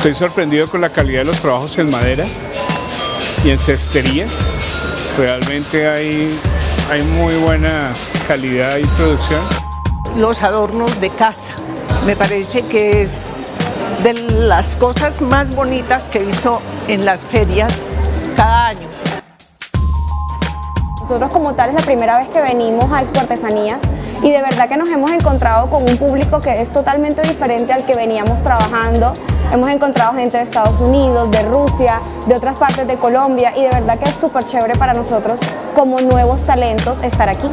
Estoy sorprendido con la calidad de los trabajos en madera y en cestería. Realmente hay, hay muy buena calidad y producción. Los adornos de casa. Me parece que es de las cosas más bonitas que he visto en las ferias cada año. Nosotros como tal es la primera vez que venimos a Expo Artesanías y de verdad que nos hemos encontrado con un público que es totalmente diferente al que veníamos trabajando. Hemos encontrado gente de Estados Unidos, de Rusia, de otras partes de Colombia y de verdad que es súper chévere para nosotros como nuevos talentos estar aquí.